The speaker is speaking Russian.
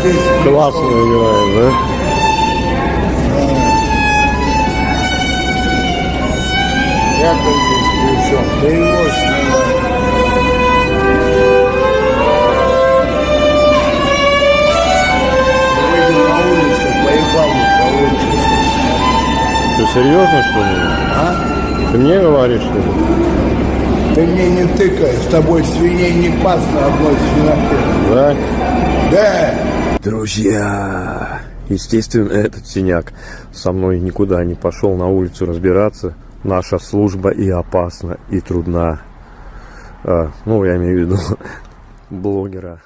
здесь. Классно играет, да? Я как здесь при чем? Да его. Что, серьезно, что ли? А? Ты мне говоришь, что ли? Ты мне не тыкай, с тобой свиней не пас на одной свинопе. Да? Да! Друзья, естественно, этот синяк со мной никуда не пошел на улицу разбираться. Наша служба и опасна, и трудна. А, ну, я имею в виду блогера.